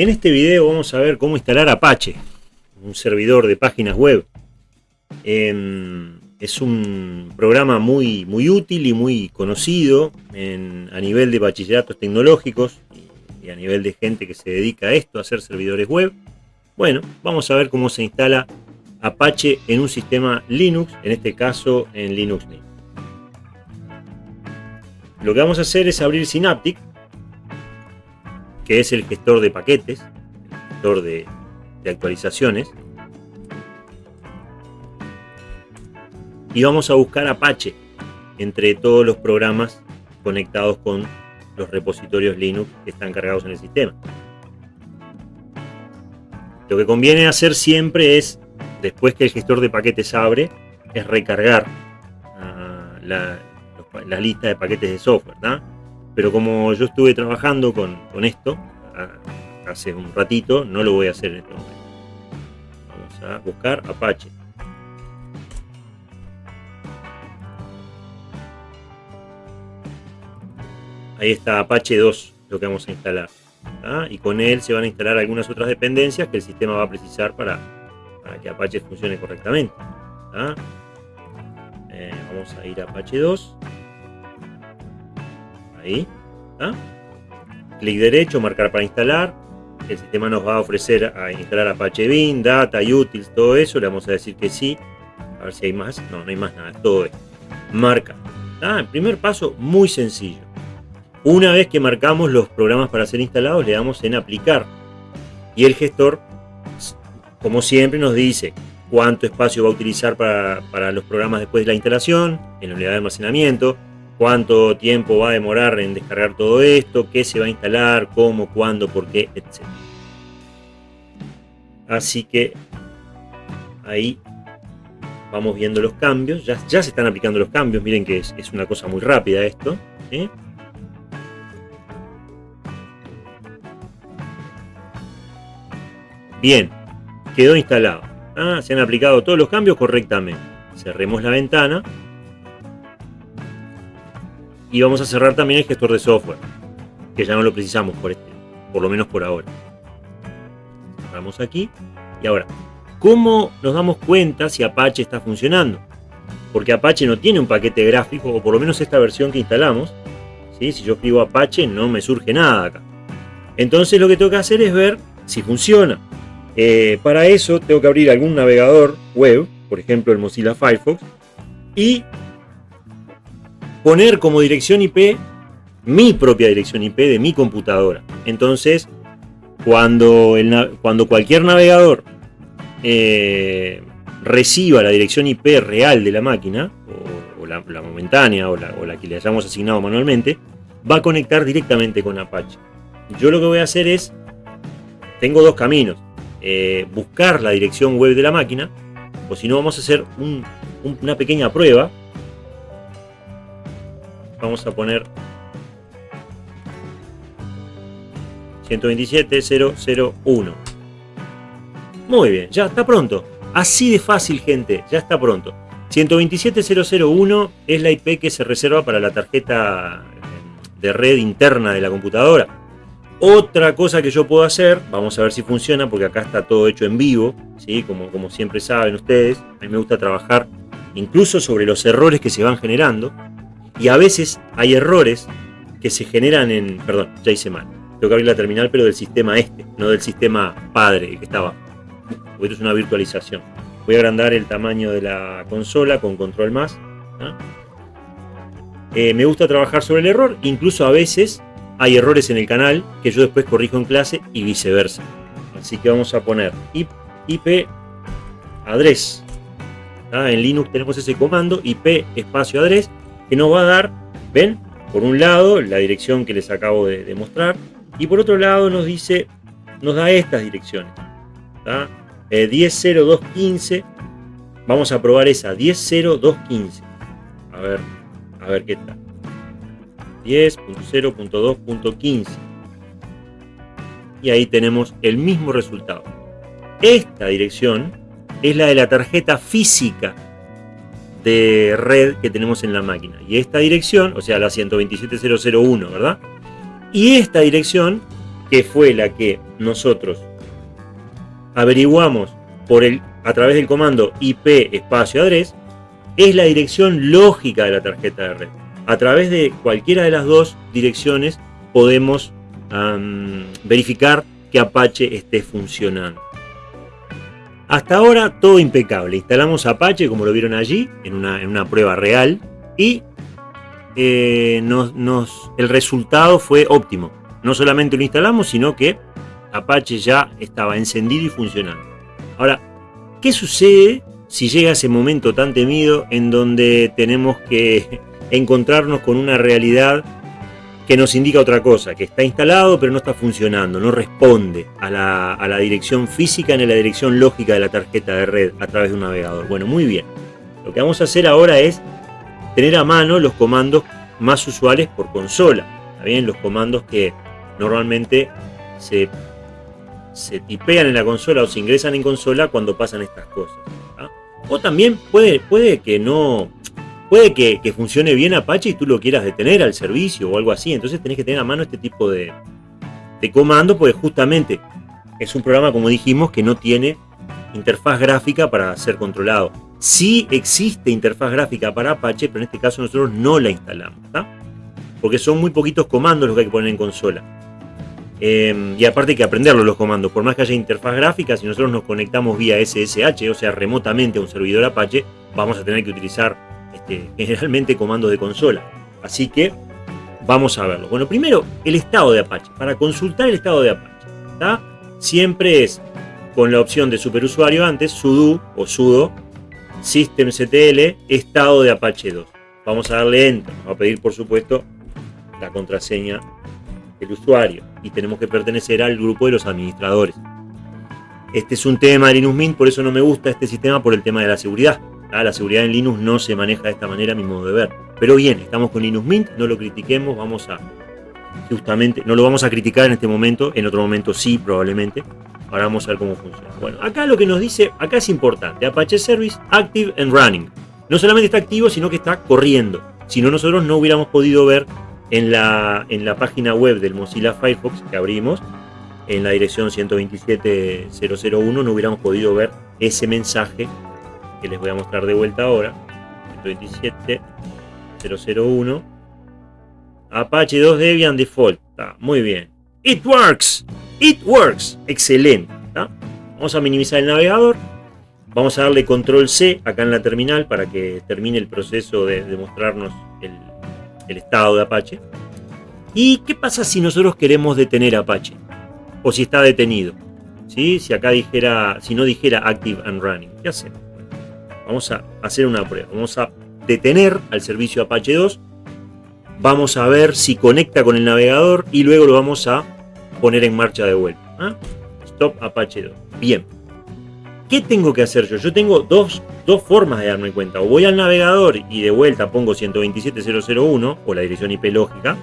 En este video vamos a ver cómo instalar Apache, un servidor de páginas web. Em, es un programa muy, muy útil y muy conocido a nivel de bachilleratos tecnológicos y, a nivel de gente que se dedica a esto, a hacer servidores web. Bueno, vamos a ver cómo se instala Apache en un sistema Linux, en este caso en Linux Mint. Lo que vamos a hacer es abrir Synaptic, que es el gestor de paquetes, el gestor de, actualizaciones. Y vamos a buscar Apache entre todos los programas conectados con los repositorios Linux que están cargados en el sistema. Lo que conviene hacer siempre es, después que el gestor de paquetes abre, es recargar ah, la, lista de paquetes de software. Pero como yo estuve trabajando con, esto hace un ratito, no lo voy a hacer en este momento. Vamos a buscar Apache. Ahí está Apache 2, lo que vamos a instalar. Y con él se van a instalar algunas otras dependencias que el sistema va a precisar para, que Apache funcione correctamente. Eh, vamos a ir a Apache 2 ahí, clic derecho, marcar para instalar, el sistema nos va a ofrecer a instalar Apache Beam, Data, Utils, todo eso, le vamos a decir que sí, a ver si hay más, no, no hay más nada, todo esto, marca, el primer paso muy sencillo, una vez que marcamos los programas para ser instalados, le damos en aplicar. Y el gestor, como siempre, nos dice cuánto espacio va a utilizar para, para los programas después de la instalación, en la unidad de almacenamiento, cuánto tiempo va a demorar en descargar todo esto, qué se va a instalar, cómo, cuándo, por qué, etc. Así que ahí vamos viendo los cambios, ya, se están aplicando los cambios, miren que es, una cosa muy rápida esto. Bien, quedó instalado. Ah, se han aplicado todos los cambios correctamente. Cerremos la ventana y vamos a cerrar también el gestor de software, que ya no lo precisamos por este, por lo menos por ahora. Cerramos aquí. Y ahora, ¿cómo nos damos cuenta si Apache está funcionando? Porque Apache no tiene un paquete gráfico, o por lo menos esta versión que instalamos. ¿sí? Si yo escribo Apache no me surge nada acá. Entonces lo que tengo que hacer es ver si funciona. Eh, para eso tengo que abrir algún navegador web, por ejemplo el Mozilla Firefox, y poner como dirección IP mi propia dirección IP de mi computadora. Entonces, cuando, cualquier navegador eh, reciba la dirección IP real de la máquina, o, la, momentánea, o la, o la, que le hayamos asignado manualmente, va a conectar directamente con Apache. Yo lo que voy a hacer es, tengo dos caminos, eh, buscar la dirección web de la máquina, o si no vamos a hacer una pequeña prueba vamos a poner 127.001 muy bien, ya está pronto así de fácil gente, ya está pronto 127.001 es la IP que se reserva para la tarjeta de red interna de la computadora otra cosa que yo puedo hacer, vamos a ver si funciona porque acá está todo hecho en vivo, ¿sí? como, como siempre saben ustedes, a mí me gusta trabajar incluso sobre los errores que se van generando. Y a veces hay errores que se generan en... Perdón, ya hice mal. Tengo que abrir la terminal, pero del sistema este, no del sistema padre que estaba. Porque esto es una virtualización. Voy a agrandar el tamaño de la consola con control más. Eh, me gusta trabajar sobre el error, incluso a veces hay errores en el canal que yo después corrijo en clase y viceversa. Así que vamos a poner IP address. En Linux tenemos ese comando IP espacio address que nos va a dar, ven, por un lado la dirección que les acabo de, mostrar y por otro lado nos dice, nos da estas direcciones. 10.0215, eh, vamos a probar esa, 10.0215. A ver, a ver qué tal. 10.0.2.15. Y ahí tenemos el mismo resultado. Esta dirección es la de la tarjeta física de red que tenemos en la máquina. Y esta dirección, o sea, la 127.001, ¿verdad? Y esta dirección que fue la que nosotros averiguamos por el, a través del comando IP espacio address, es la dirección lógica de la tarjeta de red. A través de cualquiera de las dos direcciones podemos verificar que Apache esté funcionando. Hasta ahora todo impecable. Instalamos Apache como lo vieron allí en una, prueba real y eh, nos, el resultado fue óptimo. No solamente lo instalamos, sino que Apache ya estaba encendido y funcionando. Ahora, ¿qué sucede si llega ese momento tan temido en donde tenemos que encontrarnos con una realidad que nos indica otra cosa, que está instalado pero no está funcionando, no responde a la, dirección física ni a la dirección lógica de la tarjeta de red a través de un navegador. Bueno, muy bien. Lo que vamos a hacer ahora es tener a mano los comandos más usuales por consola. bien? Los comandos que normalmente se, se tipean en la consola o se ingresan en consola cuando pasan estas cosas. O también puede, puede que no, Puede que, funcione bien Apache y tú lo quieras detener al servicio o algo así. Entonces tenés que tener a mano este tipo de, de comando, porque justamente es un programa, como dijimos, que no tiene interfaz gráfica para ser controlado. Sí existe interfaz gráfica para Apache, pero en este caso nosotros no la instalamos. Porque son muy poquitos comandos los que hay que poner en consola. Em, y aparte hay que aprenderlo los comandos. Por más que haya interfaz gráfica, si nosotros nos conectamos vía SSH, o sea, remotamente a un servidor Apache, vamos a tener que utilizar este, generalmente comandos de consola. Así que vamos a verlo. Bueno, primero el estado de Apache. Para consultar el estado de Apache, siempre es con la opción de superusuario antes, sudo o sudo systemctl estado de Apache 2. Vamos a darle enter. va a pedir, por supuesto, la contraseña del usuario y tenemos que pertenecer al grupo de los administradores. Este es un tema de Linux Mint, por eso no me gusta este sistema por el tema de la seguridad. Ah, la seguridad en Linux no se maneja de esta manera, mi modo de ver. Pero bien, estamos con Linux Mint, no lo critiquemos, vamos a justamente, no lo vamos a criticar en este momento, en otro momento sí, probablemente. Ahora vamos a ver cómo funciona. Bueno, acá lo que nos dice, acá es importante, Apache Service Active and Running. No solamente está activo, sino que está corriendo. Si no, nosotros no hubiéramos podido ver en la, en la página web del Mozilla Firefox que abrimos, en la dirección 127.001, no hubiéramos podido ver ese mensaje que les voy a mostrar de vuelta ahora. 127.001. Apache 2 Debian Default. muy bien. It works. It works. Excelente. Vamos a minimizar el navegador. Vamos a darle control C acá en la terminal para que termine el proceso de, mostrarnos el, estado de Apache. ¿Y qué pasa si nosotros queremos detener Apache? O si está detenido. ¿Sí? Si acá dijera, si no dijera Active and Running. ¿Qué hacemos? Vamos a hacer una prueba. Vamos a detener al servicio Apache 2. Vamos a ver si conecta con el navegador y luego lo vamos a poner en marcha de vuelta. ¿ah? Stop Apache 2. Bien. ¿Qué tengo que hacer yo? Yo tengo dos, dos, formas de darme cuenta. O voy al navegador y de vuelta pongo 127.001 o la dirección IP lógica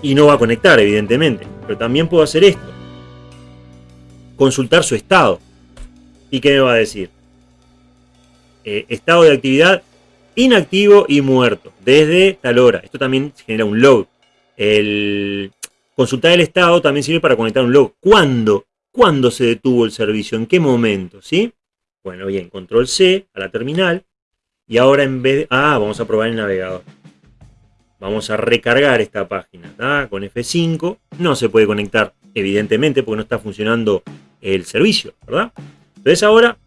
y no va a conectar, evidentemente. Pero también puedo hacer esto. Consultar su estado. ¿Y qué me va a decir? Eh, estado de actividad inactivo y muerto desde tal hora. Esto también genera un log. El consultar el estado también sirve para conectar un log. ¿Cuándo? ¿Cuándo se detuvo el servicio? ¿En qué momento? ¿Sí? Bueno, bien, control C a la terminal. Y ahora en vez de... Ah, vamos a probar el navegador. Vamos a recargar esta página con F5. No se puede conectar, evidentemente, porque no está funcionando el servicio, ¿verdad? Entonces ahora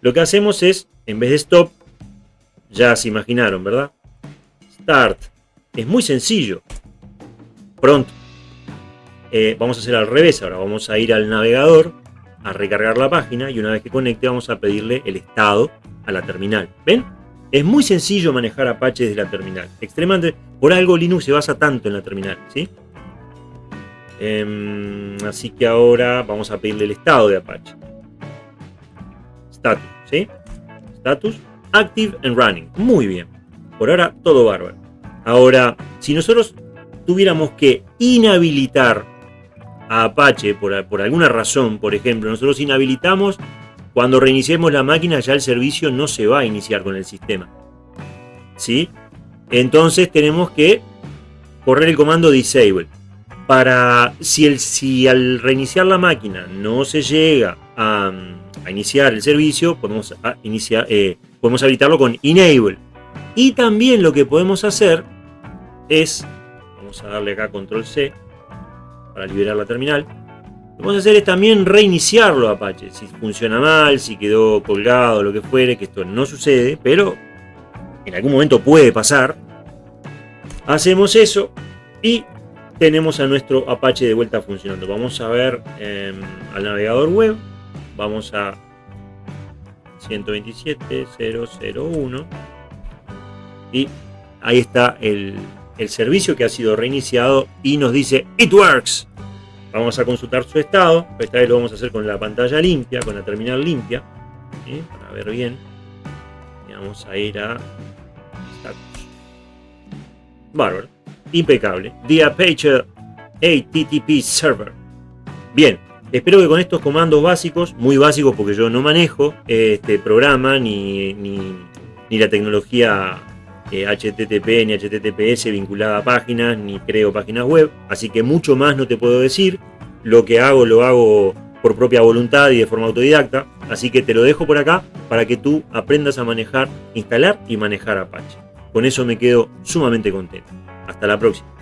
lo que hacemos es en vez de stop, ya se imaginaron, ¿verdad? Start. Es muy sencillo. Pronto. Eh, vamos a hacer al revés ahora. Vamos a ir al navegador, a recargar la página y una vez que conecte vamos a pedirle el estado a la terminal. ¿Ven? Es muy sencillo manejar Apache desde la terminal. Extremadamente. Por algo Linux se basa tanto en la terminal, ¿sí? Em, así que ahora vamos a pedirle el estado de Apache. Status, ¿sí? Status Active and Running. Muy bien. Por ahora todo bárbaro. Ahora, si nosotros tuviéramos que inhabilitar a Apache por, por alguna razón, por ejemplo, nosotros inhabilitamos cuando reiniciemos la máquina ya el servicio no se va a iniciar con el sistema. ¿Sí? Entonces tenemos que correr el comando disable. para si, el, si al reiniciar la máquina no se llega a, iniciar el servicio, podemos, iniciar, eh, podemos habilitarlo con Enable. Y también lo que podemos hacer es, vamos a darle acá Control C para liberar la terminal. Lo que vamos a hacer es también reiniciarlo Apache. Si funciona mal, si quedó colgado, lo que fuere, que esto no sucede, pero en algún momento puede pasar. Hacemos eso y tenemos a nuestro Apache de vuelta funcionando. Vamos a ver em, al navegador web. Vamos a 127.001 y ahí está el, el servicio que ha sido reiniciado y nos dice It Works. Vamos a consultar su estado. Esta vez lo vamos a hacer con la pantalla limpia, con la terminal limpia. Para ver bien. Vamos a ir a status. Bárbaro. Impecable. The Apache HTTP Server. Bien. Espero que con estos comandos básicos, muy básicos porque yo no manejo este programa ni, ni, la tecnología HTTP eh, ni HTTPS vinculada a páginas, ni creo páginas web, así que mucho más no te puedo decir. Lo que hago lo hago por propia voluntad y de forma autodidacta, así que te lo dejo por acá para que tú aprendas a manejar, instalar y manejar Apache. Con eso me quedo sumamente contento. Hasta la próxima.